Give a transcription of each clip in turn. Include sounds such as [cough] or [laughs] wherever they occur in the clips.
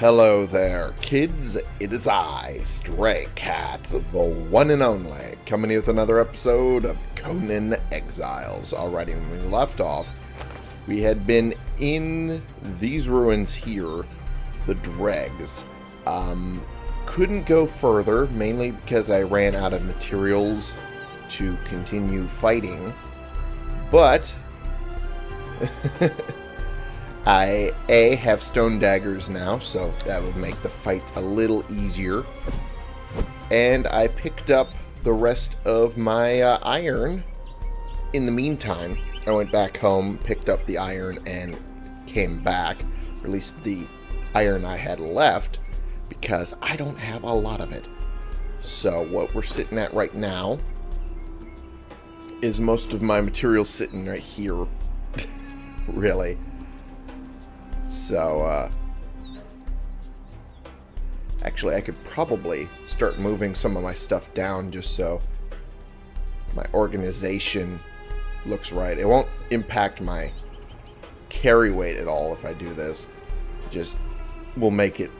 Hello there, kids. It is I, Stray Cat, the one and only, coming with another episode of Conan Exiles. Alrighty, when we left off, we had been in these ruins here, the dregs. Um, couldn't go further, mainly because I ran out of materials to continue fighting. But [laughs] I, A, have stone daggers now, so that would make the fight a little easier. And I picked up the rest of my uh, iron in the meantime. I went back home, picked up the iron, and came back. Or at least the iron I had left, because I don't have a lot of it. So what we're sitting at right now is most of my material sitting right here. [laughs] really. So, uh... Actually, I could probably start moving some of my stuff down just so my organization looks right. It won't impact my carry weight at all if I do this. Just will make it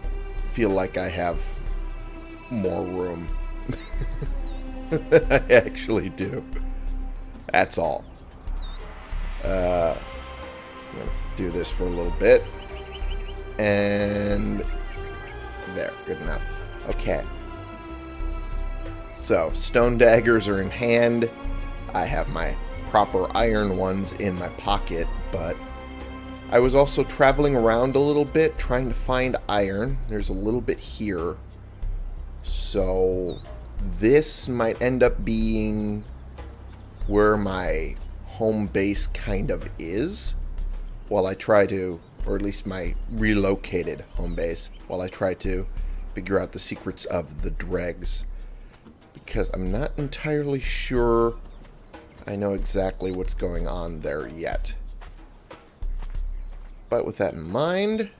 feel like I have more room [laughs] I actually do. That's all. Uh, I'm going to do this for a little bit. And there, good enough. Okay. So, stone daggers are in hand. I have my proper iron ones in my pocket, but I was also traveling around a little bit trying to find iron. There's a little bit here. So, this might end up being where my home base kind of is while I try to, or at least my relocated home base, while I try to figure out the secrets of the dregs. Because I'm not entirely sure I know exactly what's going on there yet. But with that in mind,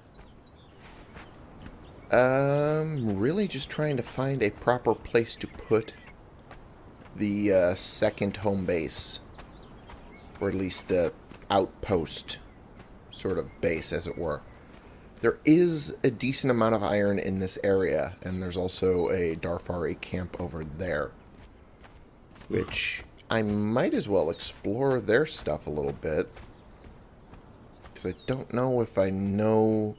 I'm really just trying to find a proper place to put the uh, second home base. Or at least the outpost sort of base, as it were. There is a decent amount of iron in this area, and there's also a Darfari camp over there. Which I might as well explore their stuff a little bit. Because I don't know if I know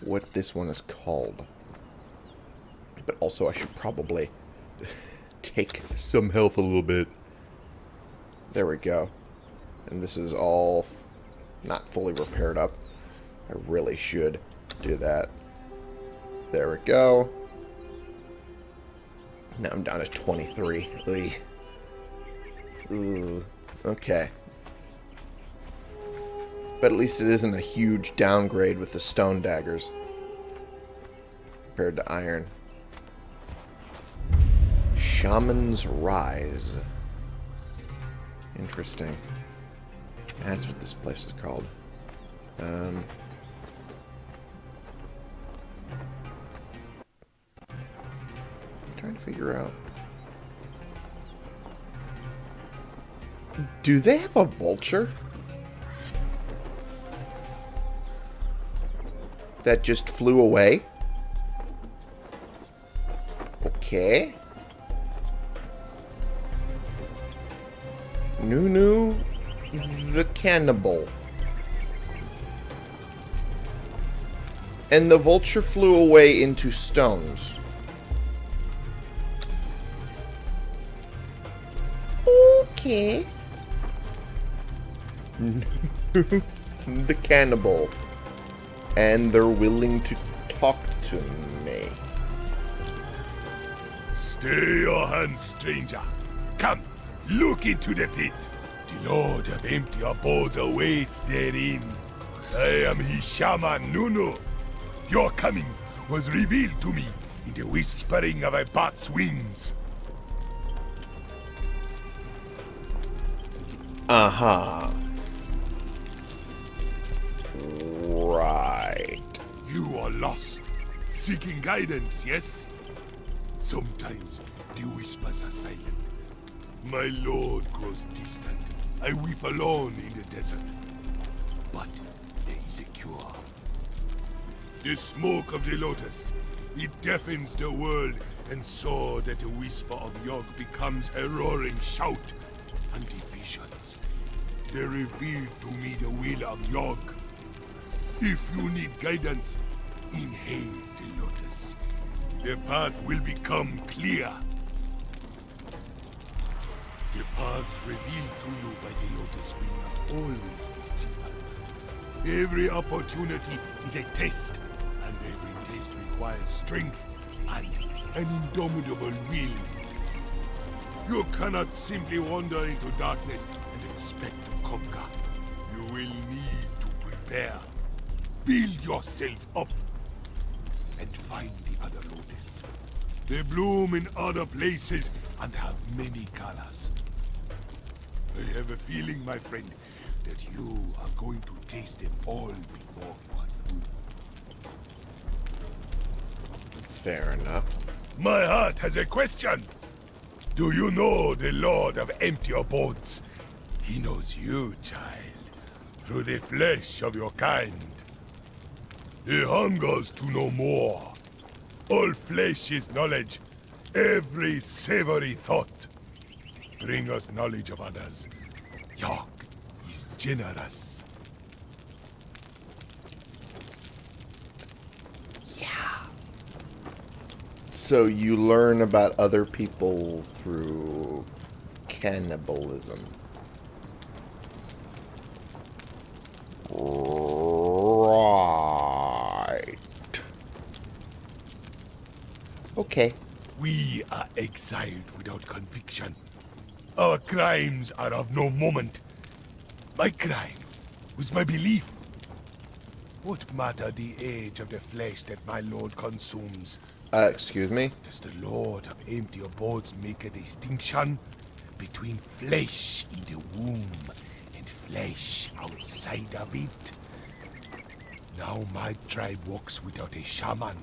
what this one is called. But also I should probably [laughs] take some health a little bit. There we go. And this is all not fully repaired up. I really should do that. There we go. Now I'm down to 23. Ooh. Okay. But at least it isn't a huge downgrade with the stone daggers. Compared to iron. Shaman's Rise. Interesting. That's what this place is called. Um, I'm trying to figure out. Do they have a vulture? That just flew away? Okay. Nunu the cannibal. And the vulture flew away into stones. Okay. [laughs] the cannibal. And they're willing to talk to me. Stay your hand, stranger. Come, look into the pit. Lord of Empty Abodes awaits therein. I am his shaman, Nunu. Your coming was revealed to me in the whispering of a bat's wings. Uh-huh. Right. You are lost, seeking guidance, yes? Sometimes the whispers are silent. My lord grows distant. I weep alone in the desert. But there is a cure. The smoke of the lotus. It deafens the world, and so that the whisper of Yog becomes a roaring shout. And the visions. They reveal to me the will of Yog. If you need guidance, inhale the lotus. The path will become clear. The paths revealed to you by the lotus will not always be simple. Every opportunity is a test, and every test requires strength and an indomitable will. You cannot simply wander into darkness and expect to conquer. You will need to prepare. Build yourself up and find the other lotus. They bloom in other places and have many colors. I have a feeling, my friend, that you are going to taste them all before you are through. Fair enough. My heart has a question. Do you know the Lord of Empty Abodes? He knows you, child, through the flesh of your kind. He hungers to know more. All flesh is knowledge, every savory thought. Bring us knowledge of others. Yog is generous. So you learn about other people through cannibalism. Right. Okay. We are exiled without conviction. Our crimes are of no moment. My crime was my belief. What matter the age of the flesh that my lord consumes? Uh, excuse me? Does the Lord of Empty Abodes make a distinction between flesh in the womb and flesh outside of it? Now my tribe walks without a shaman,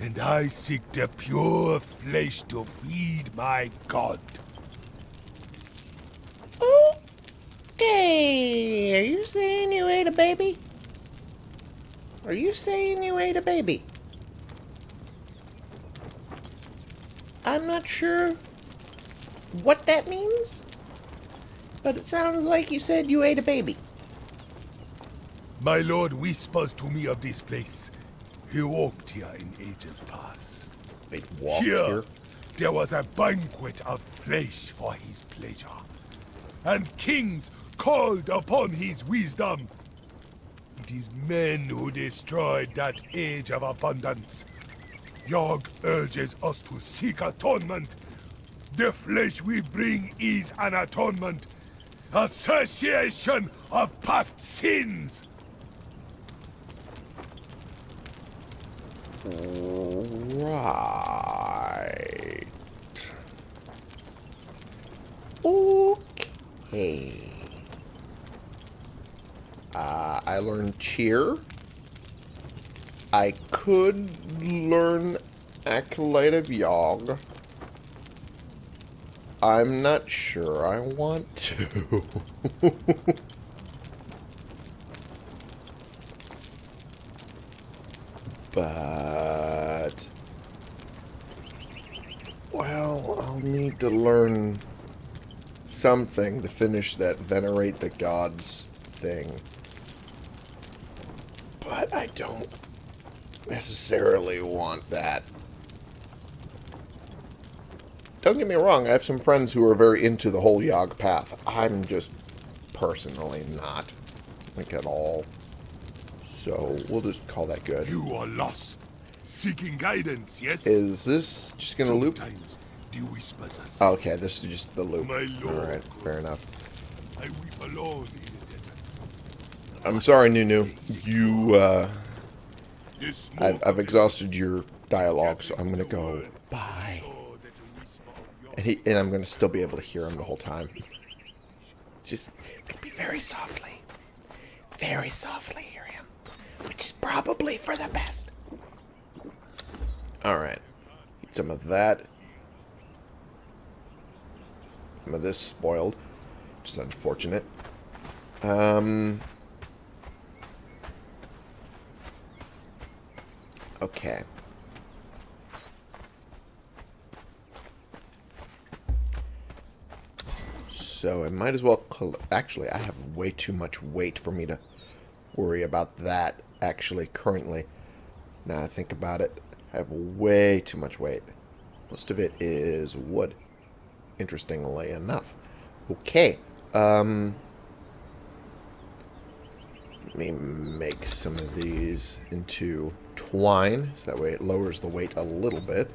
and I seek the pure flesh to feed my god. Okay. Are you saying you ate a baby? Are you saying you ate a baby? I'm not sure what that means, but it sounds like you said you ate a baby. My lord whispers to me of this place. He walked here in ages past. They walked here, here. there was a banquet of flesh for his pleasure. And kings called upon his wisdom. It is men who destroyed that age of abundance. Yog urges us to seek atonement. The flesh we bring is an atonement. Association of past sins. Right. Okay. Uh, I learned cheer. I could learn Acolyte of Yog. I'm not sure I want to. [laughs] but... Well, I'll need to learn something to finish that Venerate the Gods thing. But I don't necessarily want that. Don't get me wrong, I have some friends who are very into the whole Yog path. I'm just personally not, like at all. So we'll just call that good. You are lost, seeking guidance, yes? Is this just gonna loop? Sometimes the whispers are Oh, okay, this is just the loop. My lord. Alright, fair enough. I weep alone in the desert. I'm sorry, Nunu. You, uh, I've, I've exhausted your dialogue, so I'm gonna go. Bye. And, he, and I'm gonna still be able to hear him the whole time. Just, be very softly. Very softly hear him. Which is probably for the best. Alright. Eat some of that. Some of this spoiled. Which is unfortunate. Um... Okay. So I might as well... Actually, I have way too much weight for me to worry about that, actually, currently. Now I think about it, I have way too much weight. Most of it is wood, interestingly enough. Okay, um... Let me make some of these into twine, so that way it lowers the weight a little bit.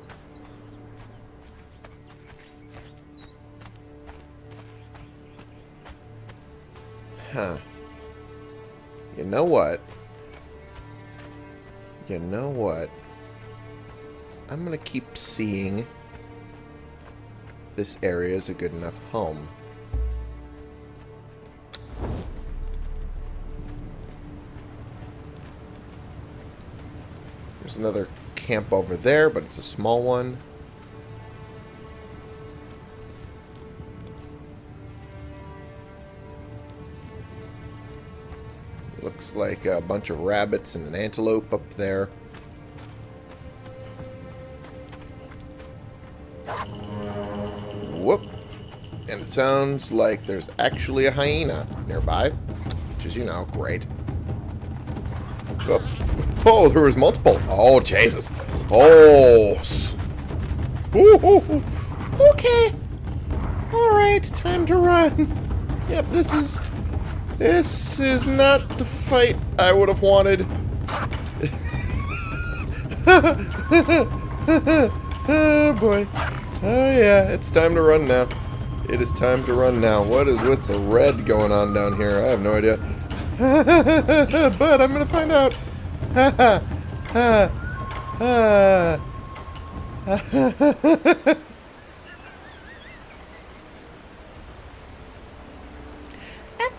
Huh. You know what? You know what? I'm going to keep seeing this area is a good enough home. Another camp over there, but it's a small one. Looks like a bunch of rabbits and an antelope up there. Whoop. And it sounds like there's actually a hyena nearby. Which is, you know, great. Oh, there was multiple. Oh, Jesus. Oh. Ooh, ooh, ooh. Okay. Alright, time to run. Yep, this is this is not the fight I would have wanted. oh [laughs] boy. Oh yeah, it's time to run now. It is time to run now. What is with the red going on down here? I have no idea. [laughs] but I'm gonna find out. That's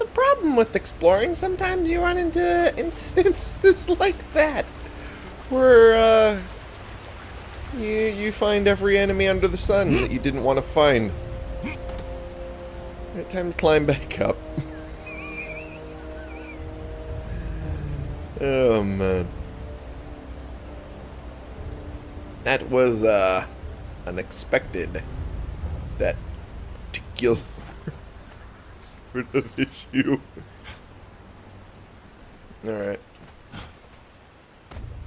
a problem with exploring. Sometimes you run into instances [laughs] like that. Where, uh, you, you find every enemy under the sun that you didn't want to find. Right, time to climb back up. [laughs] oh, man. That was, uh, unexpected. That particular sort of issue. Alright.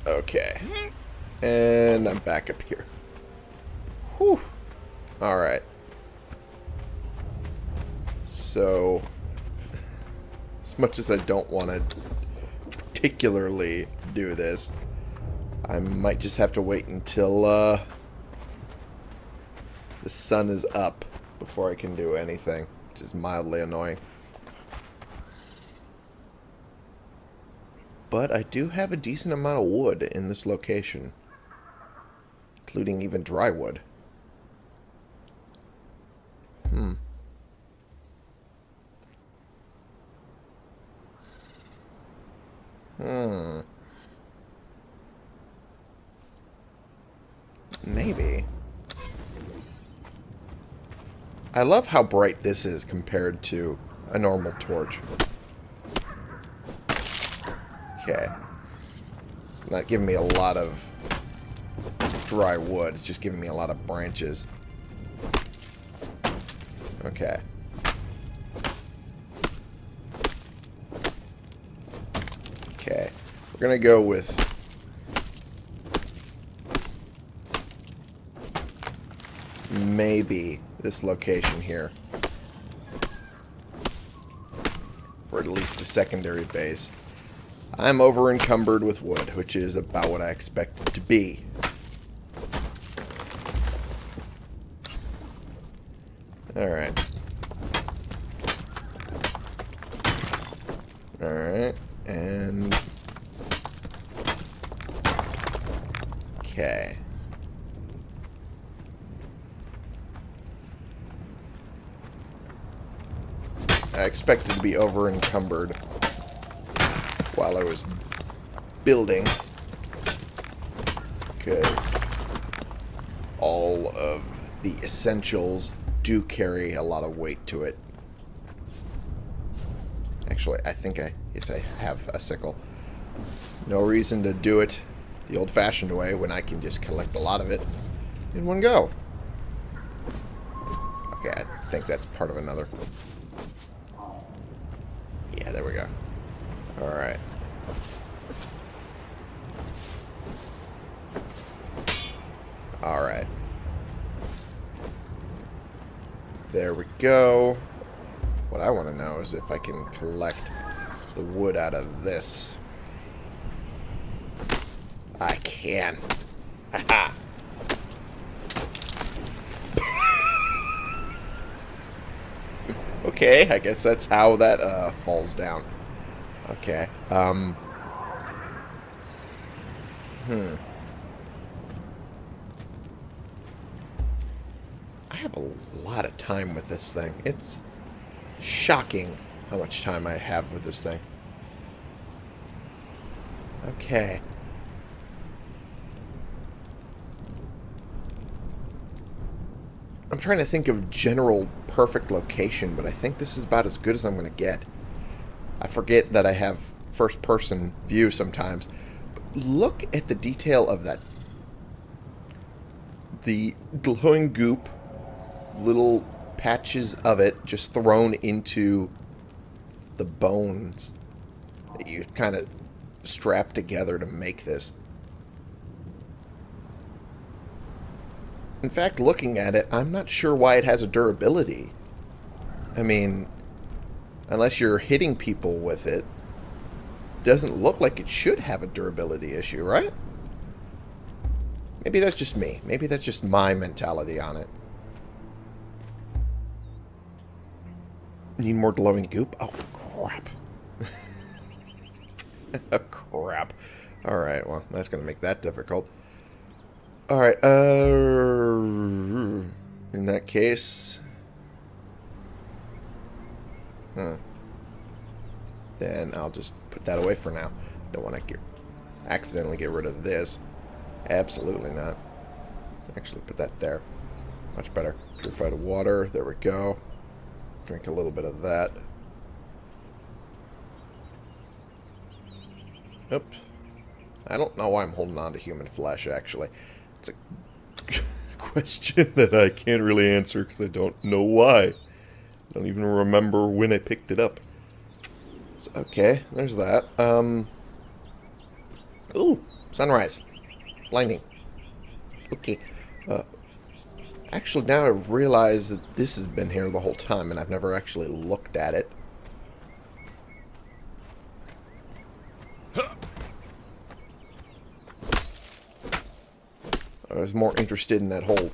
Okay. And I'm back up here. Whew. Alright. So, [laughs] as much as I don't want to particularly do this, I might just have to wait until uh, the sun is up before I can do anything, which is mildly annoying. But I do have a decent amount of wood in this location, including even dry wood. Hmm. Hmm. Maybe. I love how bright this is compared to a normal torch. Okay. It's not giving me a lot of dry wood. It's just giving me a lot of branches. Okay. Okay. We're going to go with... Maybe this location here. For at least a secondary base. I'm over encumbered with wood, which is about what I expected to be. Alright, and... Okay. I expected to be over encumbered while I was building because all of the essentials do carry a lot of weight to it. Actually, I think I, yes, I have a sickle. No reason to do it the old-fashioned way when I can just collect a lot of it in one go. Okay, I think that's part of another. Yeah, there we go. Alright. Alright. There we go. What I want to know is if I can collect the wood out of this. I can. [laughs] Okay, I guess that's how that uh, falls down. Okay. Um. Hmm. I have a lot of time with this thing. It's shocking how much time I have with this thing. Okay. I'm trying to think of general perfect location, but I think this is about as good as I'm going to get. I forget that I have first person view sometimes. But look at the detail of that. The glowing goop, little patches of it just thrown into the bones that you kind of strap together to make this. In fact, looking at it, I'm not sure why it has a durability. I mean, unless you're hitting people with it, doesn't look like it should have a durability issue, right? Maybe that's just me. Maybe that's just my mentality on it. Need more glowing goop? Oh, crap. oh, [laughs] crap. Alright, well, that's going to make that difficult. Alright, uh... In that case... Huh. Then I'll just put that away for now. Don't want to get accidentally get rid of this. Absolutely not. Actually, put that there. Much better. Purified water. There we go. Drink a little bit of that. Oops. I don't know why I'm holding on to human flesh, actually. It's a [laughs] question that I can't really answer because I don't know why. Don't even remember when I picked it up. So, okay, there's that. Um. Ooh, sunrise. Blinding. Okay. Uh, actually, now I realize that this has been here the whole time, and I've never actually looked at it. I was more interested in that whole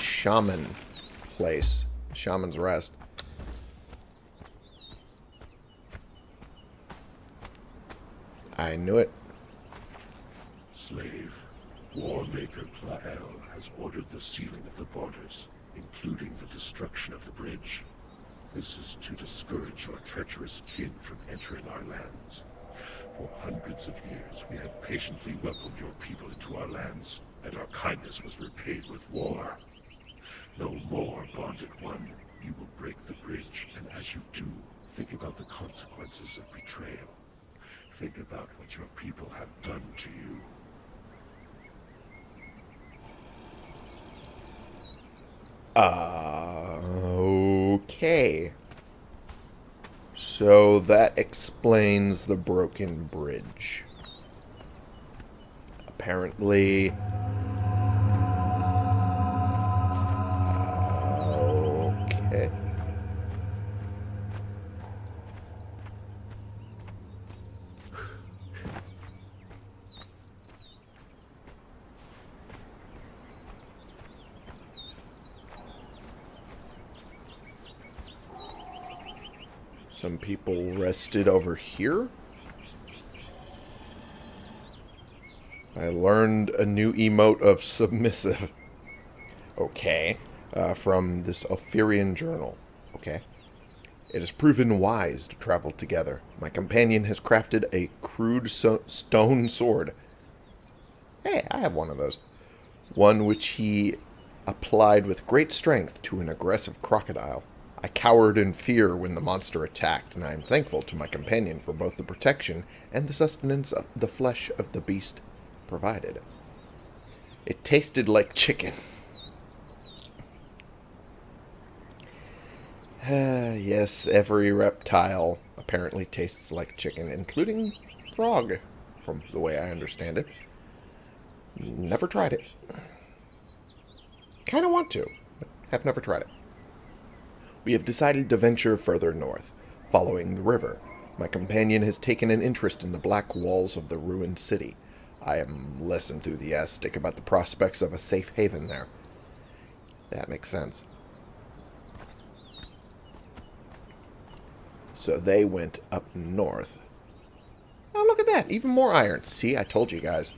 shaman place. Shaman's Rest. I knew it. Slave, Warmaker Plael has ordered the sealing of the borders, including the destruction of the bridge. This is to discourage your treacherous kin from entering our lands. For hundreds of years, we have patiently welcomed your people into our lands, and our kindness was repaid with war. No more, Bonded One. You will break the bridge, and as you do, think about the consequences of betrayal. Think about what your people have done to you. Uh, okay. So that explains the broken bridge. Apparently... Some people rested over here. I learned a new emote of submissive. [laughs] Okay. Uh, from this Alferian journal. Okay. It has proven wise to travel together. My companion has crafted a crude so stone sword. Hey, I have one of those. One which he applied with great strength to an aggressive crocodile. I cowered in fear when the monster attacked, and I am thankful to my companion for both the protection and the sustenance of the flesh of the beast. provided. It tasted like chicken. Ah, [sighs] yes, every reptile apparently tastes like chicken, including frog, from the way I understand it. Never tried it. Kind of want to, but have never tried it. We have decided to venture further north, following the river. My companion has taken an interest in the black walls of the ruined city. I am less enthusiastic about the prospects of a safe haven there. That makes sense. So they went up north. Oh, look at that. Even more iron. See, I told you guys.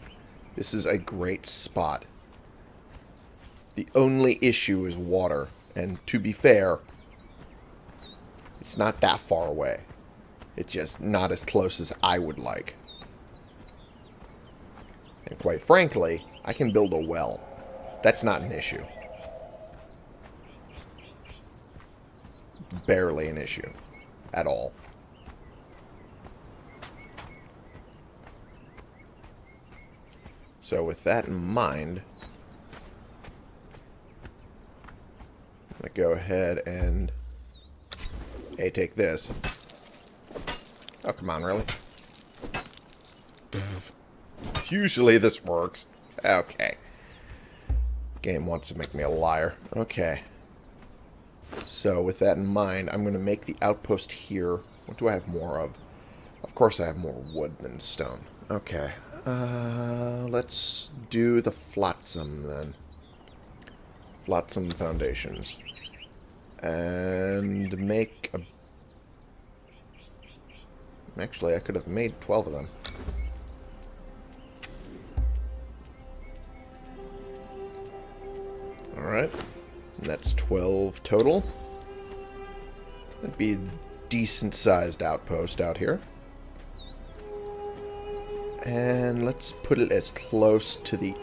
This is a great spot. The only issue is water. And to be fair, it's not that far away. It's just not as close as I would like. And quite frankly, I can build a well. That's not an issue. Barely an issue. At all. So with that in mind, I'm going to go ahead and... Hey, take this. Oh, come on, really? [laughs] Usually this works. Okay. Game wants to make me a liar. Okay. So, with that in mind, I'm going to make the outpost here. What do I have more of? Of course I have more wood than stone. Okay. Uh, let's do the flotsam then. Flotsam foundations. And make a... Actually, I could have made 12 of them. Alright. That's 12 total. That'd be a decent-sized outpost out here. And let's put it as close to the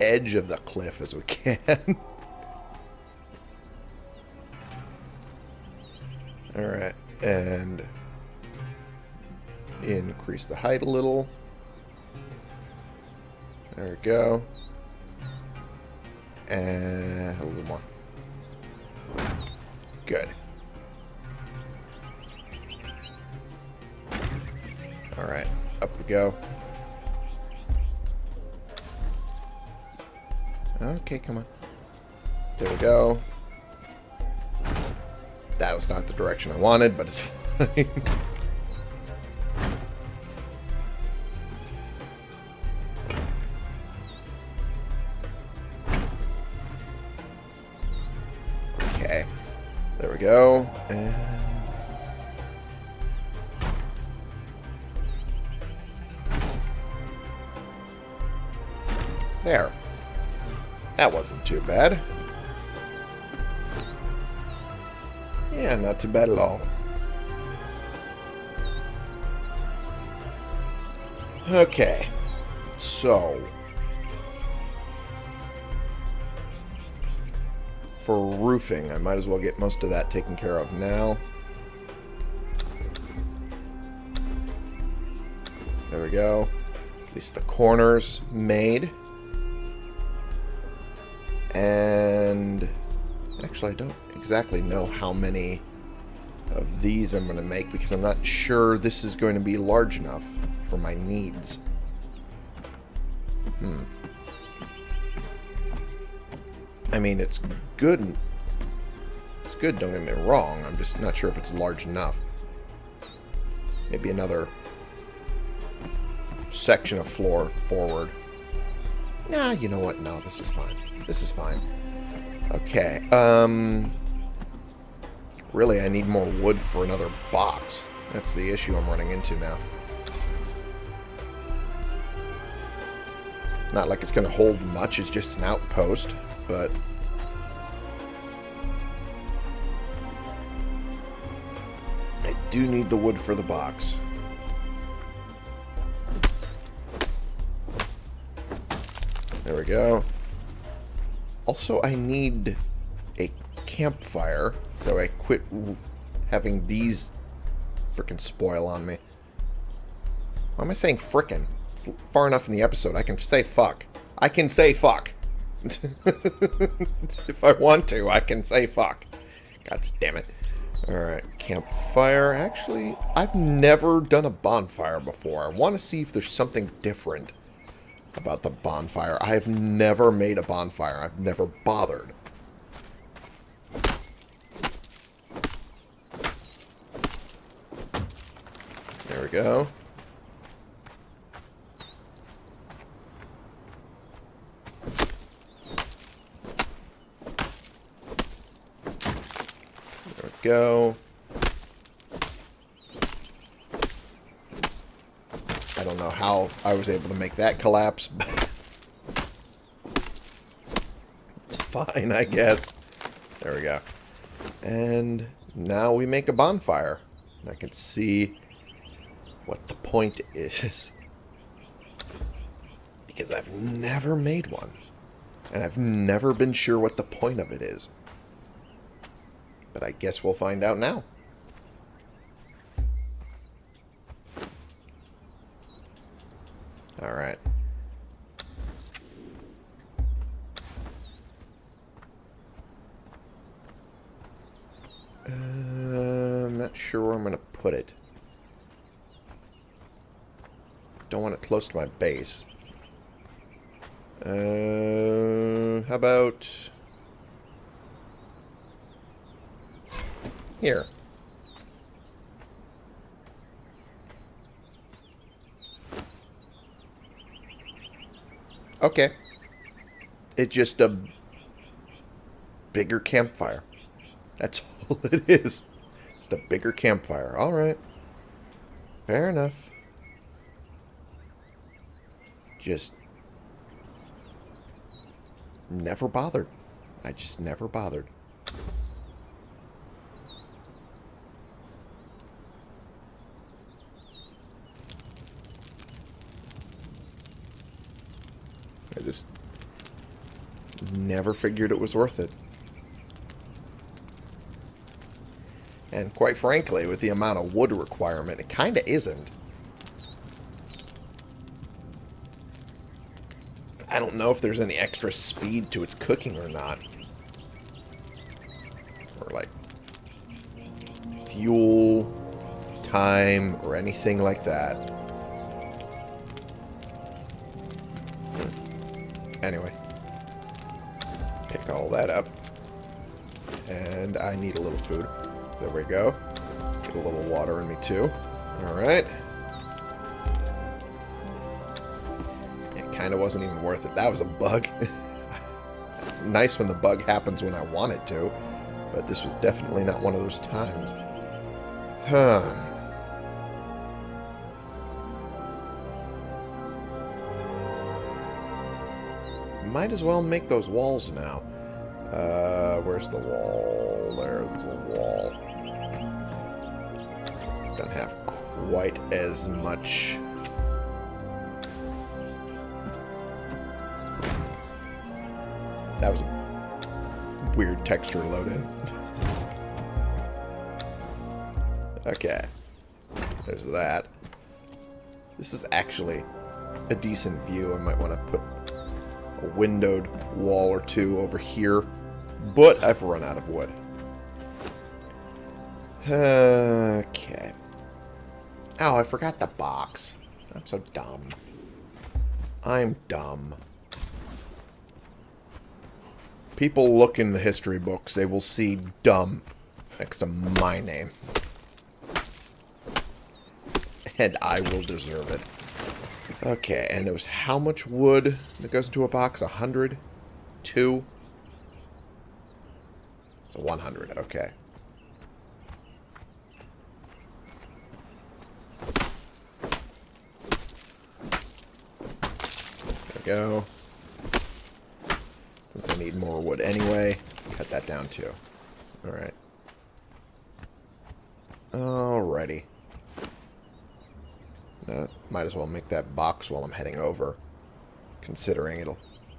edge of the cliff as we [laughs] can. And increase the height a little. There we go. And a little more. Good. Alright, up we go. Okay, come on. There we go. That was not the direction I wanted, but it's fine. [laughs] okay. There we go. And... There. That wasn't too bad. Not too bad at all. Okay. So. For roofing, I might as well get most of that taken care of now. There we go. At least the corners made. And actually, I don't exactly know how many of these I'm going to make because I'm not sure this is going to be large enough for my needs. Hmm. I mean, it's good. It's good, don't get me wrong. I'm just not sure if it's large enough. Maybe another section of floor forward. Nah, you know what? No, this is fine. This is fine. Okay, um... Really, I need more wood for another box. That's the issue I'm running into now. Not like it's going to hold much, it's just an outpost, but... I do need the wood for the box. There we go. Also, I need a campfire, so I quit having these frickin' spoil on me. Why am I saying frickin'? It's far enough in the episode. I can say fuck. I can say fuck. [laughs] if I want to, I can say fuck. God damn it. Alright, campfire. Actually, I've never done a bonfire before. I want to see if there's something different about the bonfire. I've never made a bonfire. I've never bothered. Go. There we go. I don't know how I was able to make that collapse, [laughs] but it's fine, I guess. There we go. And now we make a bonfire. I can see what the point is. [laughs] Because I've never made one. And I've never been sure what the point of it is. But I guess we'll find out now. Alright. Uh, I'm not sure where I'm going to put it. Don't want it close to my base. Uh, how about... Here. Okay. It's just a bigger campfire. That's [laughs] all it is. Just a bigger campfire. Alright. Fair enough. Just never bothered. I just never bothered. I just never figured it was worth it. And quite frankly, with the amount of wood requirement, it kind of isn't. I don't know if there's any extra speed to its cooking or not. Or like fuel, time, or anything like that. Hmm. Anyway. Pick all that up. And I need a little food. There we go. Get a little water in me too. Alright. Kind of wasn't even worth it. That was a bug. [laughs] it's nice when the bug happens when I want it to. But this was definitely not one of those times. Huh. Might as well make those walls now. Uh, where's the wall? There's the wall. Don't have quite as much... weird texture load-in. okay. There's that. This is actually a decent view. I might want to put a windowed wall or two over here. But I've run out of wood. Okay. Oh, I forgot the box. I'm so dumb. I'm dumb. People look in the history books, they will see dumb next to my name. And I will deserve it. Okay, and it was how much wood that goes into a box? A hundred? Two? So 100, okay. There we go. Since I need more wood anyway, cut that down too. Alright. Alrighty. Uh, might as well make that box while I'm heading over. Considering it'll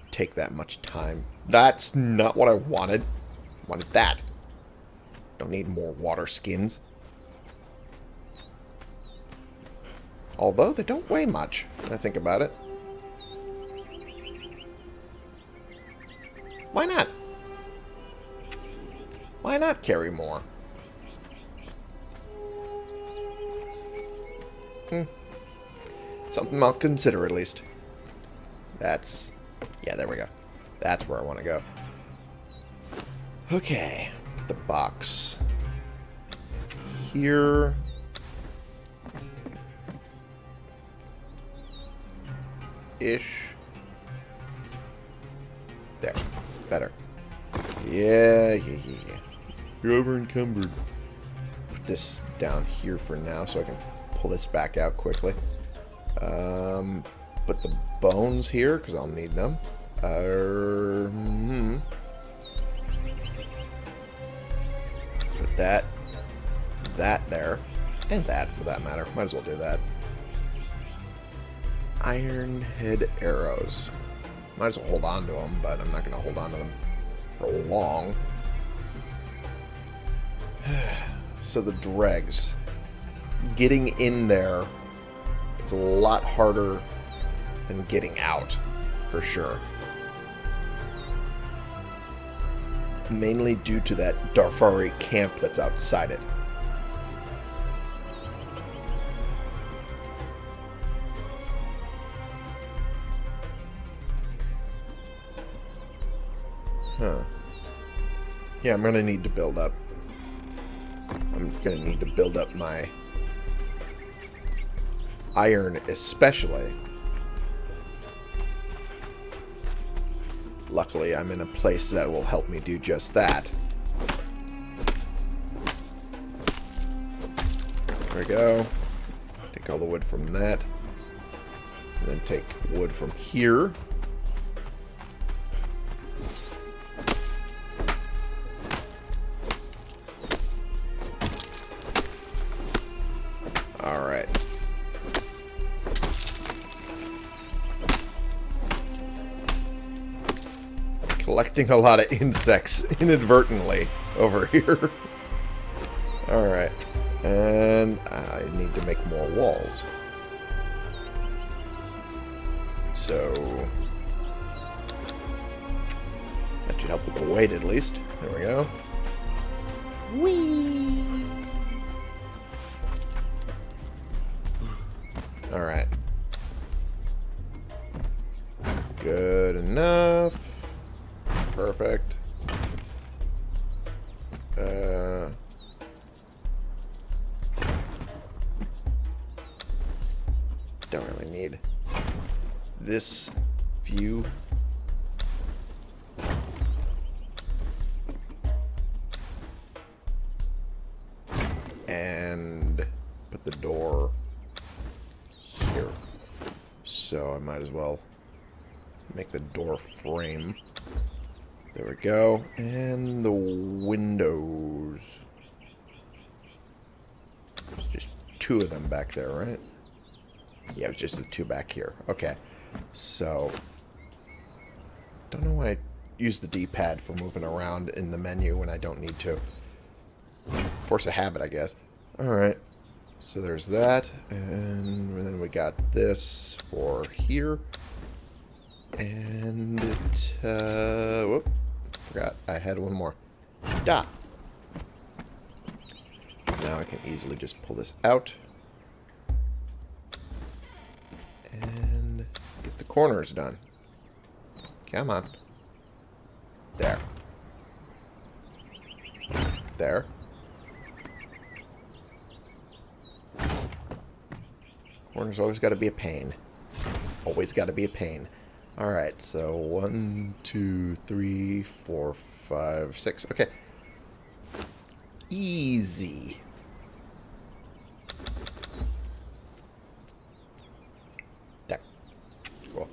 take that much time. That's not what I wanted. I wanted that. Don't need more water skins. Although they don't weigh much, I think about it. Why not? Why not carry more? Hmm. Something I'll consider at least. That's... Yeah, there we go. That's where I want to go. Okay. The box. Here. Ish. Better. Yeah, yeah, yeah, yeah. You're over encumbered. Put this down here for now so I can pull this back out quickly. Um, put the bones here because I'll need them. Uh, hmm. Put that, that there, and that for that matter. Might as well do that. Iron head arrows. Might as well hold on to them, but I'm not going to hold on to them for long. [sighs] so the dregs. Getting in there is a lot harder than getting out, for sure. Mainly due to that Darfari camp that's outside it. Yeah, I'm going to need to build up. I'm going to need to build up my iron especially. Luckily, I'm in a place that will help me do just that. There we go. Take all the wood from that. And then take wood from here. Collecting a lot of insects [laughs] inadvertently over here. Alright. And I need to make more walls. So... That should help with the weight at least. There we go. Whee! Well make the door frame. There we go. And the windows. There's just two of them back there, right? Yeah, it's just the two back here. Okay. So, don't know why I use the D-pad for moving around in the menu when I don't need to. Force a habit, I guess. Alright. So there's that. And then we got this for here. And it, uh, whoop. Forgot I had one more. Da. Now I can easily just pull this out. And get the corners done. Come on. There. There. Corner's always got to be a pain. Always got to be a pain. Alright, so one, two, three, four, five, six. Okay. Easy. There. Cool.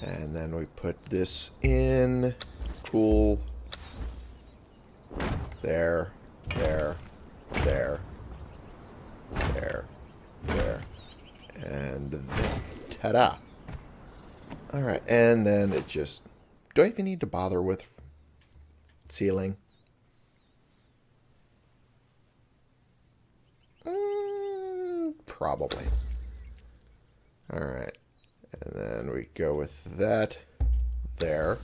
And then we put this in. Cool. There. There. There. There. And then ta-da. Alright, and then it just... Do I even need to bother with ceiling? Mm, probably. Alright. And then we go with that there.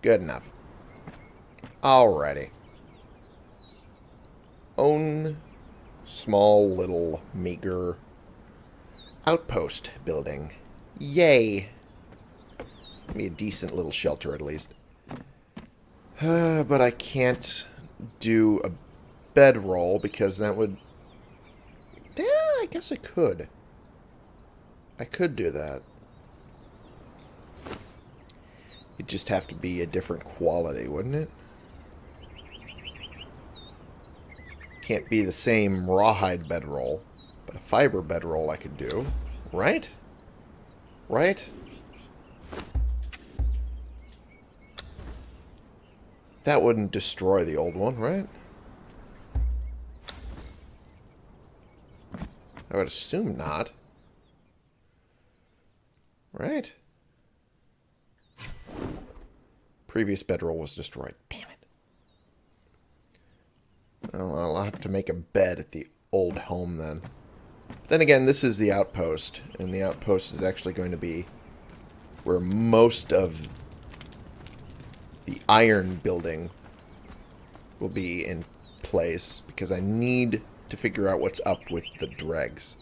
Good enough. Alrighty. Own small little meager outpost building. Yay. Give me a decent little shelter at least. Uh, [sighs] but I can't do a bedroll because that would... Yeah, I guess I could. I could do that. It'd just have to be a different quality, wouldn't it? Can't be the same rawhide bedroll, but a fiber bedroll I could do. Right? Right? That wouldn't destroy the old one, right? I would assume not. Right? Previous bedroll was destroyed. Well, I'll have to make a bed at the old home then. Then again, this is the outpost, and the outpost is actually going to be where most of the iron building will be in place, because I need to figure out what's up with the dregs.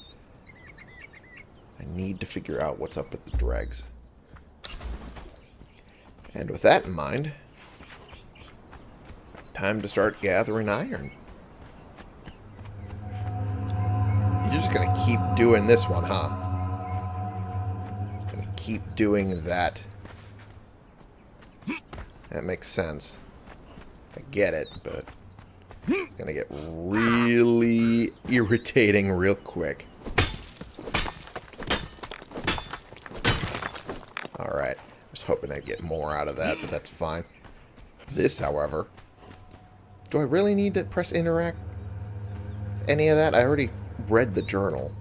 I need to figure out what's up with the dregs. And with that in mind, time to start gathering iron. You're just going to keep doing this one, huh? Going to keep doing that. That makes sense. I get it, but it's going to get really irritating real quick. Alright. I was hoping I'd get more out of that, but that's fine. This, however... Do I really need to press interact? Any of that? I already read the journal.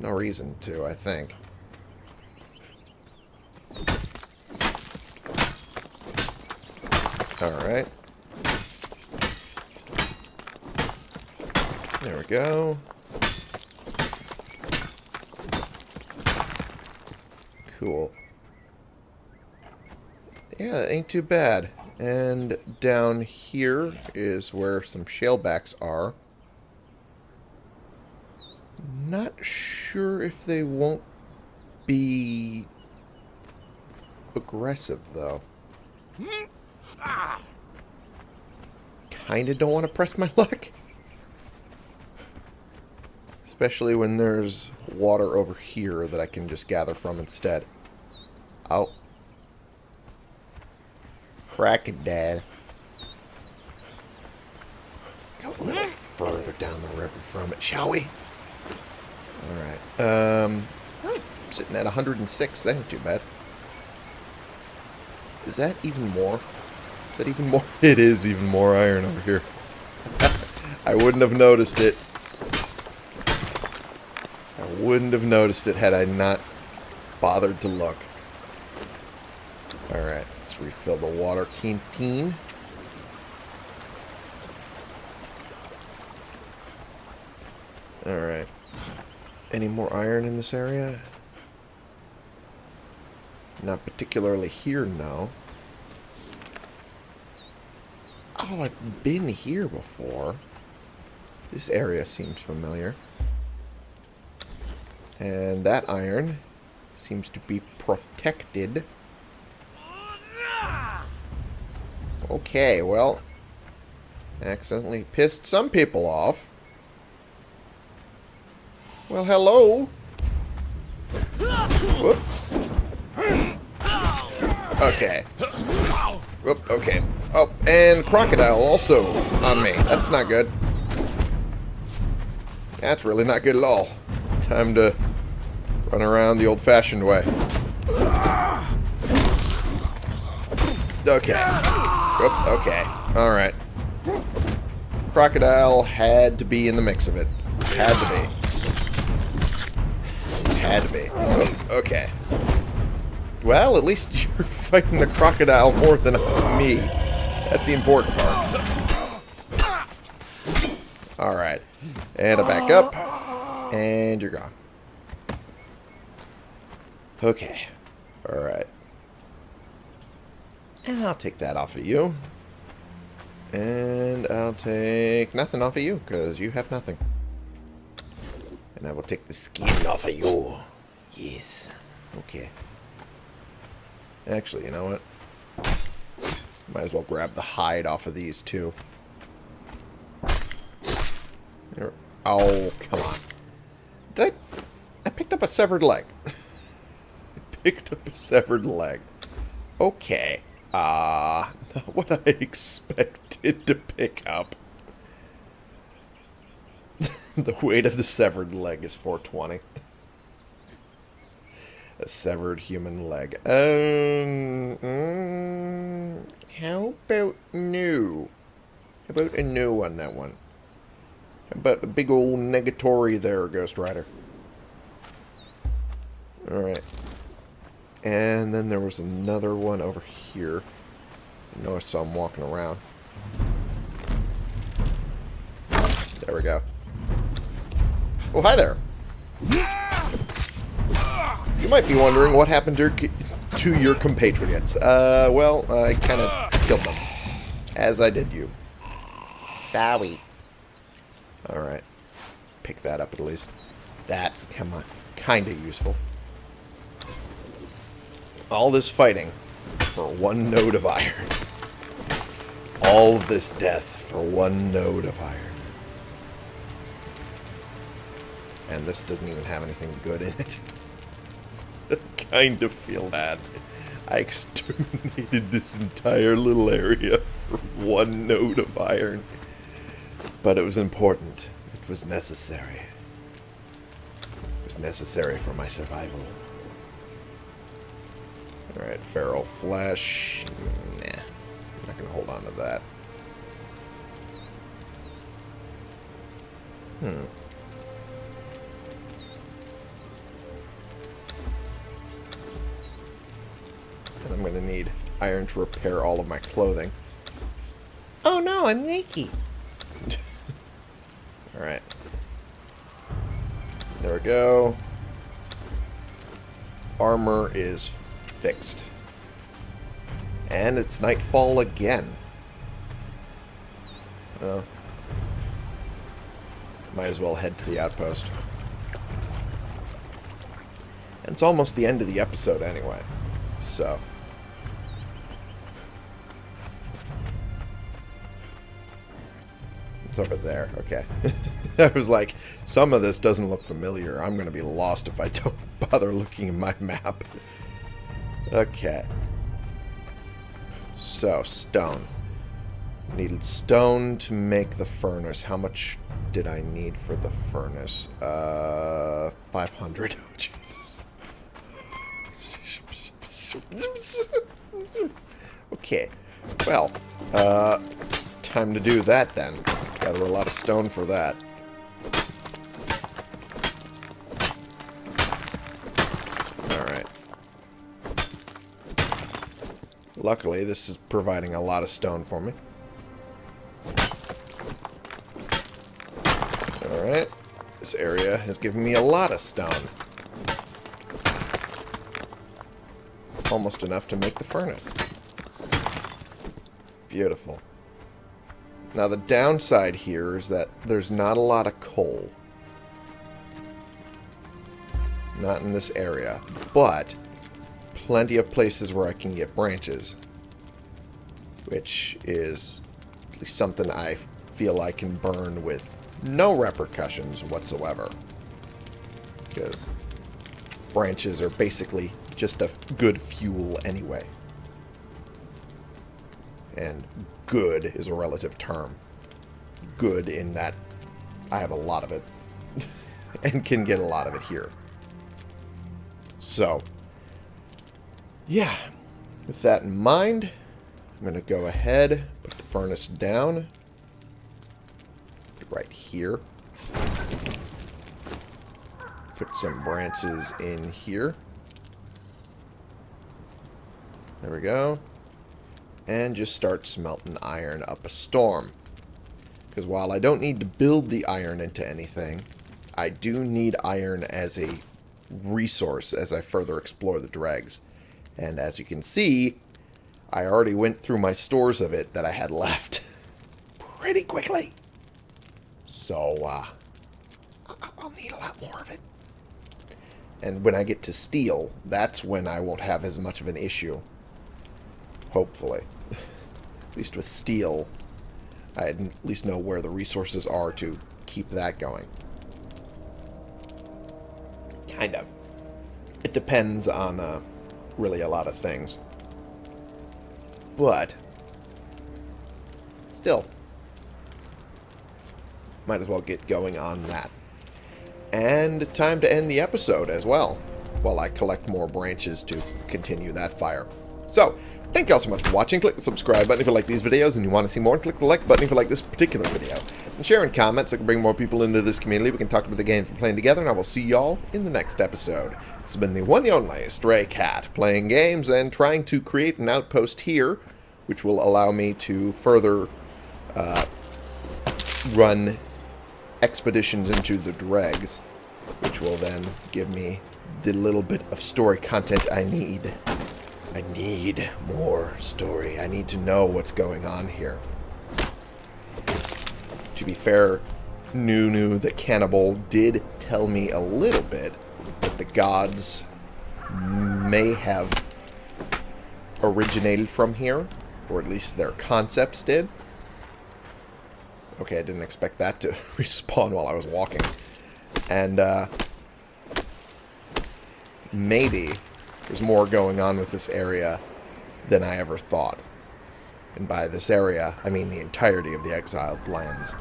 No reason to, I think. Alright. There we go. Cool. Yeah, that ain't too bad. And down here is where some shalebacks are. Not sure if they won't be aggressive, though. Kinda don't want to press my [laughs] luck. Especially when there's water over here that I can just gather from instead. Oh. Crocodile. Go a little further down the river from it, shall we? Alright. Um, sitting at 106. That ain't too bad. Is that even more? Is that even more? [laughs] It is even more iron over here. [laughs] I wouldn't have noticed it. I wouldn't have noticed it had I not bothered to look. Refill the water canteen. Alright. Any more iron in this area? Not particularly here, no. Oh, I've been here before. This area seems familiar. And that iron seems to be protected. Okay, well, accidentally pissed some people off. Well, hello. Whoops. Okay. Whoop, okay. Oh, and crocodile also on me. That's not good. That's really not good at all. Time to run around the old-fashioned way. Okay. Whoop, okay. Alright. Crocodile had to be in the mix of it. Had to be. Had to be. Oh, okay. Well, at least [laughs] you're fighting the crocodile more than me. That's the important part. Alright. And a back up. And you're gone. Okay. Alright. And I'll take that off of you. And I'll take nothing off of you, because you have nothing. And I will take the skin off of you. Yes. Okay. Actually, you know what? Might as well grab the hide off of these, too. There. Oh, come on. Did I... I picked up a severed leg. [laughs] I picked up a severed leg. Okay. Ah, uh, [laughs] not what I expected to pick up. [laughs] the weight of the severed leg is 420. A severed human leg. Um, mm, how about new? How about a new one, that one? How about a big old negatory there, Ghost Rider? Alright. And then there was another one over here. I know I saw him walking around. There we go. Oh, hi there. You might be wondering what happened to, to your compatriots. Uh, well, I kind of killed them. As I did you. Sorry. Alright. Pick that up at least. That's kind of useful. All this fighting for one node of iron. All this death for one node of iron. And this doesn't even have anything good in it. [laughs] Kind of feel bad. I exterminated this entire little area for one node of iron. But it was important. It was necessary. It was necessary for my survival. Alright, feral flesh. Nah. I'm not to hold on to that. Hmm. And I'm to need iron to repair all of my clothing. Oh no, I'm naked. [laughs] Alright. There we go. Armor is fixed. And it's nightfall again. Oh. Might as well head to the outpost. And it's almost the end of the episode anyway. So. It's over there. Okay. [laughs] I was like, some of this doesn't look familiar. I'm going to be lost if I don't [laughs] bother looking at my map. Okay. So, stone. Needed stone to make the furnace. How much did I need for the furnace? Uh, 500. [laughs] Oh, Jesus. okay. Well, uh, time to do that then. Gather a lot of stone for that. Luckily, this is providing a lot of stone for me. Alright. This area has given me a lot of stone. Almost enough to make the furnace. Beautiful. Now the downside here is that there's not a lot of coal. Not in this area. But plenty of places where I can get branches. Which is at least something I feel I can burn with no repercussions whatsoever. Because branches are basically just a good fuel anyway. And good is a relative term. Good in that I have a lot of it. [laughs] and can get a lot of it here. So, yeah, with that in mind, I'm going to go ahead, put the furnace down. Right here. Put some branches in here. There we go. And just start smelting iron up a storm. Because while I don't need to build the iron into anything, I do need iron as a resource as I further explore the dregs. And as you can see, I already went through my stores of it that I had [laughs] left pretty quickly. So, uh, I'll need a lot more of it. And when I get to steel, that's when I won't have as much of an issue. Hopefully. [laughs] at least with steel, I at least know where the resources are to keep that going. Kind of. It depends on uh, really a lot of things. But, still, might as well get going on that. And time to end the episode as well, while I collect more branches to continue that fire. So, thank you all so much for watching. Click the subscribe button if you like these videos and you want to see more. Click the like button if you like this particular video. And share in comments so I can bring more people into this community. We can talk about the games we're playing together, and I will see y'all in the next episode. This has been the one and only Stray Cat, playing games and trying to create an outpost here, which will allow me to further uh, run expeditions into the dregs, which will then give me the little bit of story content I need. I need more story. I need to know what's going on here. To be fair, Nunu the Cannibal did tell me a little bit that the gods may have originated from here, or at least their concepts did. Okay, I didn't expect that to [laughs] respawn while I was walking. And, uh, maybe there's more going on with this area than I ever thought. And by this area, I mean the entirety of the exiled lands.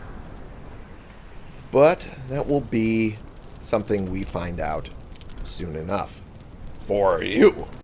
But that will be something we find out soon enough. For you.